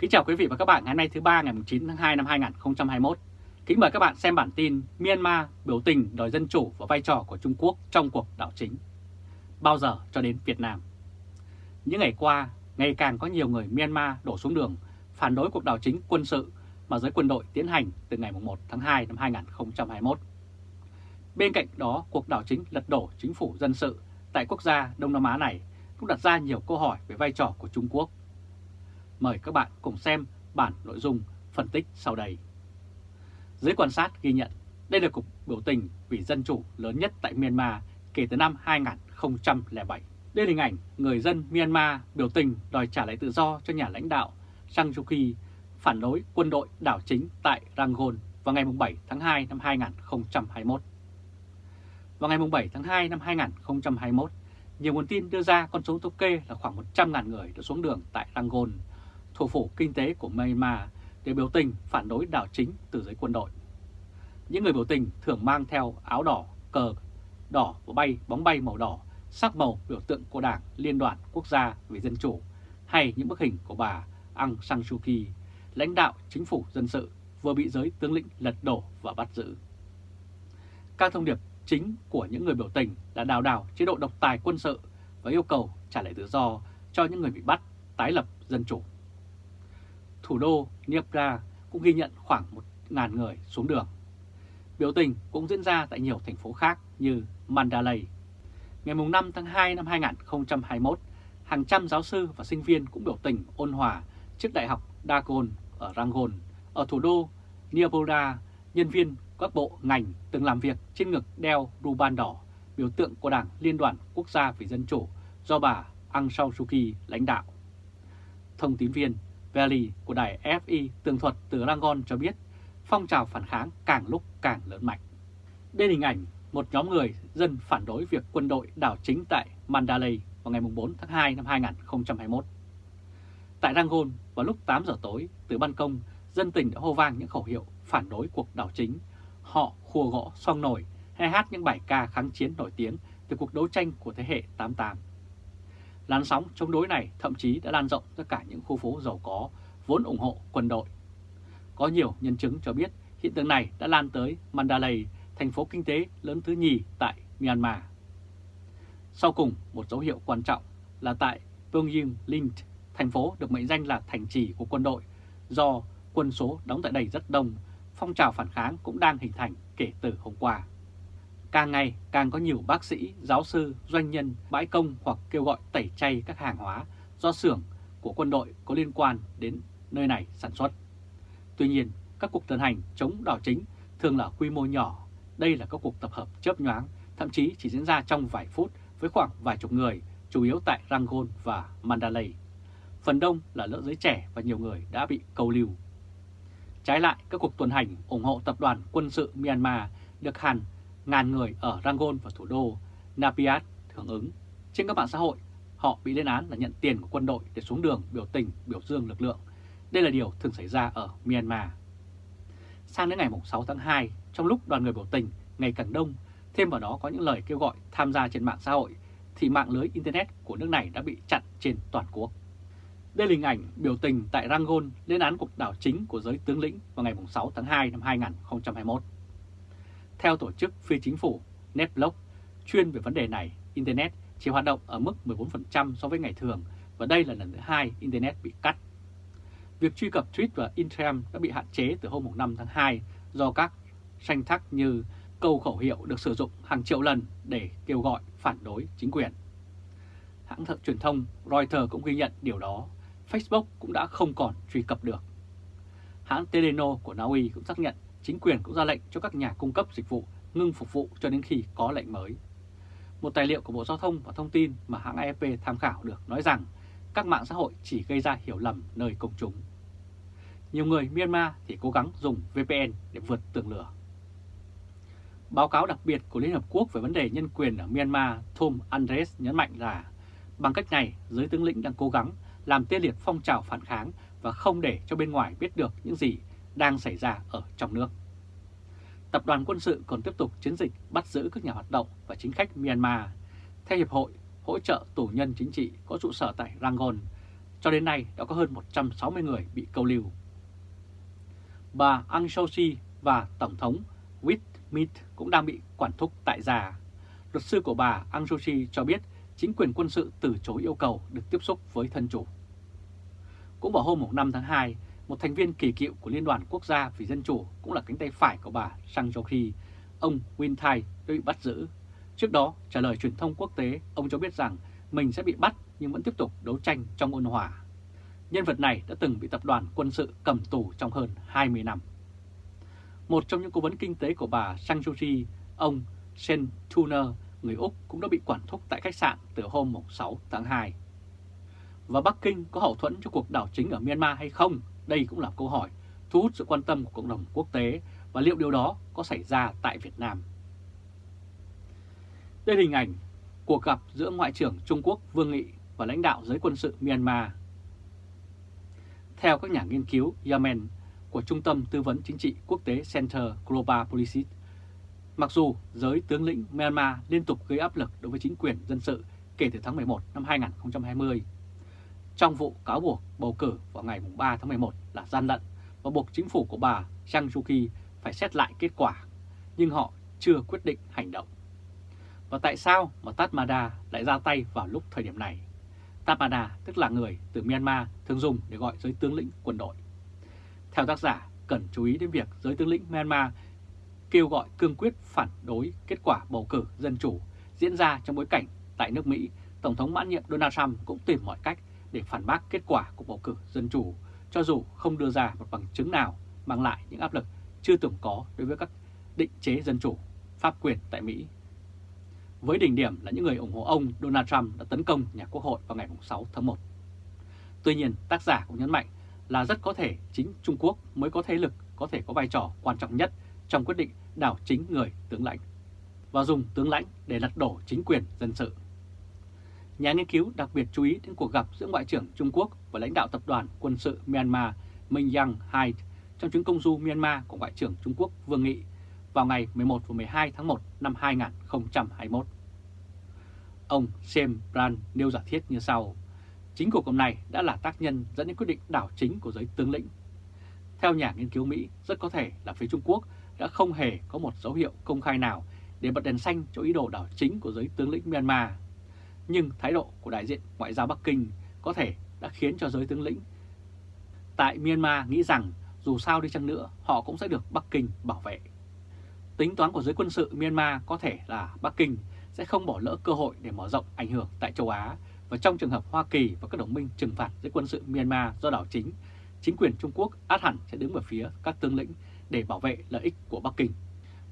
Kính chào quý vị và các bạn ngày hôm nay thứ ba ngày 9 tháng 2 năm 2021. Kính mời các bạn xem bản tin Myanmar biểu tình đòi dân chủ và vai trò của Trung Quốc trong cuộc đảo chính. Bao giờ cho đến Việt Nam? Những ngày qua, ngày càng có nhiều người Myanmar đổ xuống đường phản đối cuộc đảo chính quân sự mà giới quân đội tiến hành từ ngày 1 tháng 2 năm 2021. Bên cạnh đó, cuộc đảo chính lật đổ chính phủ dân sự tại quốc gia Đông Nam Á này cũng đặt ra nhiều câu hỏi về vai trò của Trung Quốc. Mời các bạn cùng xem bản nội dung phân tích sau đây. Giới quan sát ghi nhận đây là cuộc biểu tình vì dân chủ lớn nhất tại Myanmar kể từ năm 2007. Đây là hình ảnh người dân Myanmar biểu tình đòi trả lại tự do cho nhà lãnh đạo Sang Suu Kyi phản đối quân đội đảo chính tại Rangoon vào ngày 7 tháng 2 năm 2021. Vào ngày 7 tháng 2 năm 2021, nhiều nguồn tin đưa ra con số thống kê là khoảng 100.000 người đã xuống đường tại Rangoon, thủ phủ kinh tế của Myanmar để biểu tình phản đối đảo chính từ giới quân đội. Những người biểu tình thường mang theo áo đỏ, cờ đỏ và bay bóng bay màu đỏ, sắc màu biểu tượng của Đảng Liên đoàn Quốc gia về Dân chủ hay những bức hình của bà Aung San Suu Kyi, lãnh đạo chính phủ dân sự vừa bị giới tướng lĩnh lật đổ và bắt giữ. Các thông điệp chính của những người biểu tình là đào đảo chế độ độc tài quân sự và yêu cầu trả lại tự do cho những người bị bắt, tái lập dân chủ. Thủ đô Dnipro cũng ghi nhận khoảng 1.000 người xuống đường. Biểu tình cũng diễn ra tại nhiều thành phố khác như Mandalay. Ngày 5 tháng 2 năm 2021, hàng trăm giáo sư và sinh viên cũng biểu tình ôn hòa trước Đại học Dagon ở Rangon, ở thủ đô Niabora, nhân viên các bộ ngành từng làm việc trên ngực đeo ruban đỏ, biểu tượng của Đảng Liên đoàn Quốc gia vì Dân chủ do bà Aung San Suu Kyi lãnh đạo. Thông tín viên Valley của đài FI tường thuật từ Rangon cho biết phong trào phản kháng càng lúc càng lớn mạnh. Đây là hình ảnh một nhóm người dân phản đối việc quân đội đảo chính tại Mandalay vào ngày 4 tháng 2 năm 2021. Tại Rangon, vào lúc 8 giờ tối, từ ban công, dân tình đã hô vang những khẩu hiệu phản đối cuộc đảo chính. Họ khua gõ song nổi hay hát những bài ca kháng chiến nổi tiếng từ cuộc đấu tranh của thế hệ 88. Làn sóng chống đối này thậm chí đã lan rộng ra cả những khu phố giàu có vốn ủng hộ quân đội. Có nhiều nhân chứng cho biết hiện tượng này đã lan tới Mandalay, thành phố kinh tế lớn thứ nhì tại Myanmar. Sau cùng, một dấu hiệu quan trọng là tại Pyongyang Lint, thành phố được mệnh danh là thành trì của quân đội, do quân số đóng tại đây rất đông, phong trào phản kháng cũng đang hình thành kể từ hôm qua. Càng ngày càng có nhiều bác sĩ, giáo sư, doanh nhân bãi công hoặc kêu gọi tẩy chay các hàng hóa do xưởng của quân đội có liên quan đến nơi này sản xuất. Tuy nhiên, các cuộc tuần hành chống đảo chính thường là quy mô nhỏ. Đây là các cuộc tập hợp chớp nhoáng, thậm chí chỉ diễn ra trong vài phút với khoảng vài chục người, chủ yếu tại Rangoon và Mandalay. Phần đông là lỡ giới trẻ và nhiều người đã bị câu lưu. Trái lại, các cuộc tuần hành ủng hộ tập đoàn quân sự Myanmar được hàn ngàn người ở Rangoon và thủ đô Napiat hưởng ứng. Trên các mạng xã hội, họ bị lên án là nhận tiền của quân đội để xuống đường biểu tình, biểu dương lực lượng. Đây là điều thường xảy ra ở Myanmar. Sang đến ngày 6 tháng 2, trong lúc đoàn người biểu tình ngày càng đông, thêm vào đó có những lời kêu gọi tham gia trên mạng xã hội, thì mạng lưới Internet của nước này đã bị chặn trên toàn quốc. Đây là hình ảnh biểu tình tại Rangoon lên án cuộc đảo chính của giới tướng lĩnh vào ngày 6 tháng 2 năm 2021. Theo tổ chức phi chính phủ NetBlock chuyên về vấn đề này, Internet chỉ hoạt động ở mức 14% so với ngày thường và đây là lần thứ hai Internet bị cắt. Việc truy cập tweet và Instagram đã bị hạn chế từ hôm 5 tháng 2 do các tranh thắc như câu khẩu hiệu được sử dụng hàng triệu lần để kêu gọi phản đối chính quyền. Hãng thợ truyền thông Reuters cũng ghi nhận điều đó, Facebook cũng đã không còn truy cập được. Hãng Teleno của Na Uy cũng xác nhận chính quyền cũng ra lệnh cho các nhà cung cấp dịch vụ ngưng phục vụ cho đến khi có lệnh mới. Một tài liệu của Bộ Giao thông và Thông tin mà hãng AFP tham khảo được nói rằng các mạng xã hội chỉ gây ra hiểu lầm nơi công chúng. Nhiều người Myanmar thì cố gắng dùng VPN để vượt tường lửa. Báo cáo đặc biệt của Liên Hợp Quốc về vấn đề nhân quyền ở Myanmar Tom Andres nhấn mạnh là bằng cách này, giới tướng lĩnh đang cố gắng làm tê liệt phong trào phản kháng và không để cho bên ngoài biết được những gì đang xảy ra ở trong nước. Tập đoàn quân sự còn tiếp tục chiến dịch bắt giữ các nhà hoạt động và chính khách Myanmar. Theo Hiệp hội hỗ trợ tù nhân chính trị có trụ sở tại Rangoon, cho đến nay đã có hơn 160 người bị câu lưu. Bà Aung San Suu Kyi và Tổng thống Win Myint cũng đang bị quản thúc tại già. Luật sư của bà Aung San Suu Kyi cho biết chính quyền quân sự từ chối yêu cầu được tiếp xúc với thân chủ. Cũng vào hôm 5 tháng 2, một thành viên kỳ cựu của Liên đoàn Quốc gia vì Dân Chủ cũng là cánh tay phải của bà Sang Suu khi ông Win Thai đã bị bắt giữ. Trước đó, trả lời truyền thông quốc tế, ông cho biết rằng mình sẽ bị bắt nhưng vẫn tiếp tục đấu tranh trong ôn hòa. Nhân vật này đã từng bị tập đoàn quân sự cầm tù trong hơn 20 năm. Một trong những cố vấn kinh tế của bà Sang Suu ông Sen Tuner, người Úc cũng đã bị quản thúc tại khách sạn từ hôm 6 tháng 2. Và Bắc Kinh có hậu thuẫn cho cuộc đảo chính ở Myanmar hay không? Đây cũng là câu hỏi thu hút sự quan tâm của cộng đồng quốc tế và liệu điều đó có xảy ra tại Việt Nam. Đây là hình ảnh cuộc gặp giữa Ngoại trưởng Trung Quốc Vương Nghị và lãnh đạo giới quân sự Myanmar. Theo các nhà nghiên cứu Yemen của Trung tâm Tư vấn Chính trị Quốc tế Center Global Policy, mặc dù giới tướng lĩnh Myanmar liên tục gây áp lực đối với chính quyền dân sự kể từ tháng 11 năm 2020, trong vụ cáo buộc bầu cử vào ngày 3 tháng 11 là gian lận và buộc chính phủ của bà Zhang Suu Kyi phải xét lại kết quả, nhưng họ chưa quyết định hành động. Và tại sao mà Tatmada lại ra tay vào lúc thời điểm này? Tatmada tức là người từ Myanmar thường dùng để gọi giới tướng lĩnh quân đội. Theo tác giả, cần chú ý đến việc giới tướng lĩnh Myanmar kêu gọi cương quyết phản đối kết quả bầu cử dân chủ diễn ra trong bối cảnh tại nước Mỹ, Tổng thống mãn nhiệm Donald Trump cũng tìm mọi cách để phản bác kết quả của bầu cử dân chủ, cho dù không đưa ra một bằng chứng nào mang lại những áp lực chưa từng có đối với các định chế dân chủ, pháp quyền tại Mỹ. Với đỉnh điểm là những người ủng hộ ông Donald Trump đã tấn công nhà quốc hội vào ngày 6 tháng 1. Tuy nhiên, tác giả cũng nhấn mạnh là rất có thể chính Trung Quốc mới có thế lực có thể có vai trò quan trọng nhất trong quyết định đảo chính người tướng lãnh và dùng tướng lãnh để lật đổ chính quyền dân sự. Nhà nghiên cứu đặc biệt chú ý đến cuộc gặp giữa Ngoại trưởng Trung Quốc và lãnh đạo tập đoàn quân sự Myanmar Minh Yang Hai trong chuyến công du Myanmar của Ngoại trưởng Trung Quốc Vương Nghị vào ngày 11 và 12 tháng 1 năm 2021. Ông Sam Brand nêu giả thiết như sau. Chính cuộc gặp này đã là tác nhân dẫn đến quyết định đảo chính của giới tướng lĩnh. Theo nhà nghiên cứu Mỹ, rất có thể là phía Trung Quốc đã không hề có một dấu hiệu công khai nào để bật đèn xanh cho ý đồ đảo chính của giới tướng lĩnh Myanmar nhưng thái độ của đại diện ngoại giao Bắc Kinh có thể đã khiến cho giới tướng lĩnh tại Myanmar nghĩ rằng dù sao đi chăng nữa họ cũng sẽ được Bắc Kinh bảo vệ. Tính toán của giới quân sự Myanmar có thể là Bắc Kinh sẽ không bỏ lỡ cơ hội để mở rộng ảnh hưởng tại châu Á và trong trường hợp Hoa Kỳ và các đồng minh trừng phạt giới quân sự Myanmar do đảo chính, chính quyền Trung Quốc át hẳn sẽ đứng về phía các tướng lĩnh để bảo vệ lợi ích của Bắc Kinh.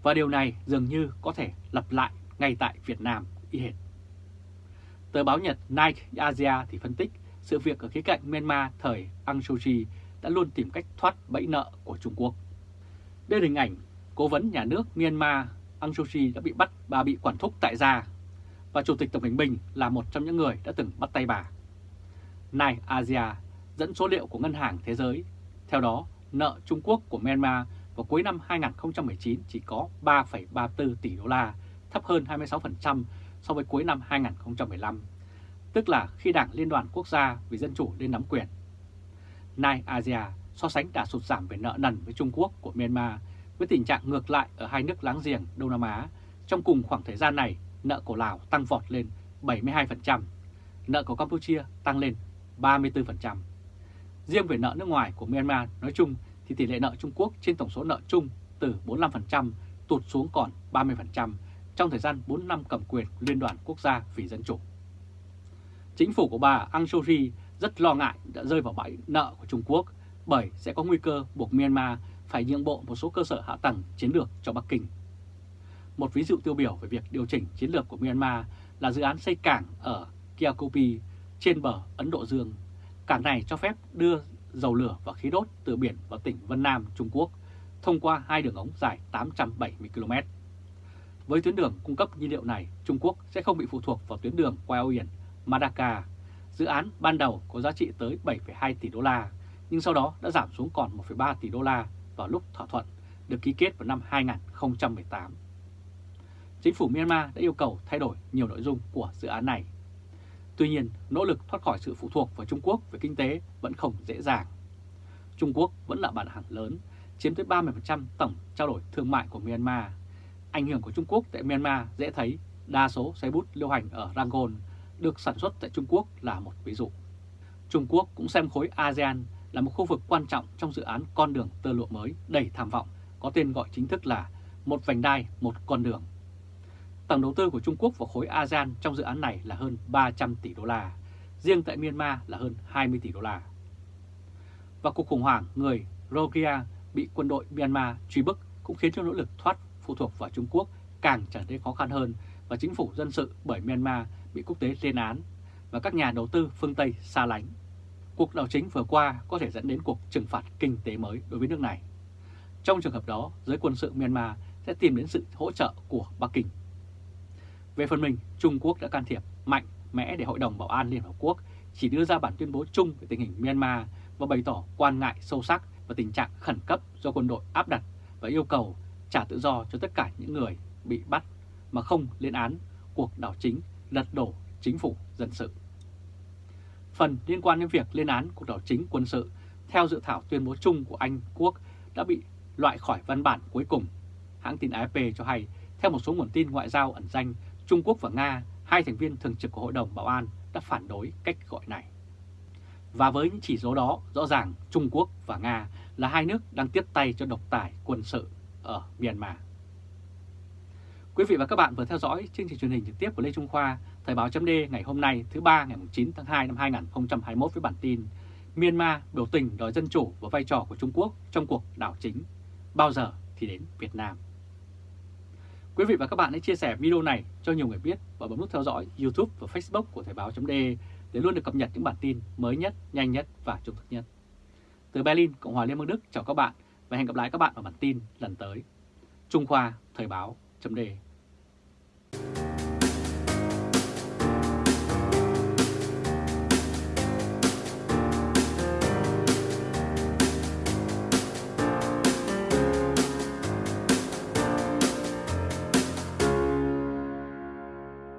Và điều này dường như có thể lặp lại ngay tại Việt Nam y hệt. Tờ báo Nhật Nike Asia thì phân tích sự việc ở khía cạnh Myanmar thời Aung San Suu Kyi đã luôn tìm cách thoát bẫy nợ của Trung Quốc. Đây là hình ảnh cố vấn nhà nước Myanmar Aung San Suu Kyi đã bị bắt và bị quản thúc tại gia và Chủ tịch Tập Cảnh Bình là một trong những người đã từng bắt tay bà. Nike Asia dẫn số liệu của Ngân hàng Thế giới. Theo đó, nợ Trung Quốc của Myanmar vào cuối năm 2019 chỉ có 3,34 tỷ đô la, thấp hơn 26% so với cuối năm 2015, tức là khi Đảng Liên đoàn Quốc gia vì Dân chủ lên nắm quyền. Nai Asia so sánh đã sụt giảm về nợ nần với Trung Quốc của Myanmar với tình trạng ngược lại ở hai nước láng giềng Đông Nam Á. Trong cùng khoảng thời gian này, nợ của Lào tăng vọt lên 72%, nợ của Campuchia tăng lên 34%. Riêng về nợ nước ngoài của Myanmar nói chung thì tỷ lệ nợ Trung Quốc trên tổng số nợ chung từ 45% tụt xuống còn 30%, trong thời gian 4 năm cầm quyền Liên đoàn Quốc gia vì Dân chủ. Chính phủ của bà Aung San Suu Kyi rất lo ngại đã rơi vào bẫy nợ của Trung Quốc bởi sẽ có nguy cơ buộc Myanmar phải nhượng bộ một số cơ sở hạ tầng chiến lược cho Bắc Kinh. Một ví dụ tiêu biểu về việc điều chỉnh chiến lược của Myanmar là dự án xây cảng ở Kiakopi trên bờ Ấn Độ Dương. Cảng này cho phép đưa dầu lửa và khí đốt từ biển vào tỉnh Vân Nam, Trung Quốc thông qua hai đường ống dài 870 km. Với tuyến đường cung cấp nhiên liệu này, Trung Quốc sẽ không bị phụ thuộc vào tuyến đường qua eo biển Madaka. Dự án ban đầu có giá trị tới 7,2 tỷ đô la, nhưng sau đó đã giảm xuống còn 1,3 tỷ đô la vào lúc thỏa thuận được ký kết vào năm 2018. Chính phủ Myanmar đã yêu cầu thay đổi nhiều nội dung của dự án này. Tuy nhiên, nỗ lực thoát khỏi sự phụ thuộc vào Trung Quốc về kinh tế vẫn không dễ dàng. Trung Quốc vẫn là bản hàng lớn, chiếm tới 30% tổng trao đổi thương mại của Myanmar. Ảnh hưởng của Trung Quốc tại Myanmar dễ thấy, đa số xe bút lưu hành ở Rangoon được sản xuất tại Trung Quốc là một ví dụ. Trung Quốc cũng xem khối ASEAN là một khu vực quan trọng trong dự án con đường tơ lụa mới đầy tham vọng, có tên gọi chính thức là một vành đai, một con đường. Tổng đầu tư của Trung Quốc vào khối ASEAN trong dự án này là hơn 300 tỷ đô la, riêng tại Myanmar là hơn 20 tỷ đô la. Và cuộc khủng hoảng người Rohingya bị quân đội Myanmar truy bức cũng khiến cho nỗ lực thoát phụ thuộc vào Trung Quốc càng trở nên khó khăn hơn và chính phủ dân sự bởi Myanmar bị quốc tế lên án và các nhà đầu tư phương Tây xa lánh. Cuộc đảo chính vừa qua có thể dẫn đến cuộc trừng phạt kinh tế mới đối với nước này. Trong trường hợp đó, giới quân sự Myanmar sẽ tìm đến sự hỗ trợ của Bắc Kinh. Về phần mình, Trung Quốc đã can thiệp mạnh mẽ để Hội đồng Bảo an Liên Hợp Quốc chỉ đưa ra bản tuyên bố chung về tình hình Myanmar và bày tỏ quan ngại sâu sắc và tình trạng khẩn cấp do quân đội áp đặt và yêu cầu trả tự do cho tất cả những người bị bắt mà không lên án cuộc đảo chính lật đổ chính phủ dân sự. Phần liên quan đến việc lên án cuộc đảo chính quân sự theo dự thảo tuyên bố chung của Anh Quốc đã bị loại khỏi văn bản cuối cùng. Hãng tin AFP cho hay, theo một số nguồn tin ngoại giao ẩn danh, Trung Quốc và Nga, hai thành viên thường trực của Hội đồng Bảo an, đã phản đối cách gọi này. Và với những chỉ số đó, rõ ràng Trung Quốc và Nga là hai nước đang tiếp tay cho độc tài quân sự ở Myanmar. Quý vị và các bạn vừa theo dõi chương trình truyền hình trực tiếp của Lê Trung Khoa, Thời báo chấm ngày hôm nay thứ ba ngày 9 tháng 2 năm 2021 với bản tin Myanmar biểu tình đòi dân chủ và vai trò của Trung Quốc trong cuộc đảo chính, bao giờ thì đến Việt Nam. Quý vị và các bạn hãy chia sẻ video này cho nhiều người biết và bấm nút theo dõi YouTube và Facebook của Thời báo chấm để luôn được cập nhật những bản tin mới nhất, nhanh nhất và trung thực nhất. Từ Berlin, Cộng hòa Liên bang Đức chào các bạn và hẹn gặp lại các bạn ở bản tin lần tới. Trung Khoa Thời báo chấm đề.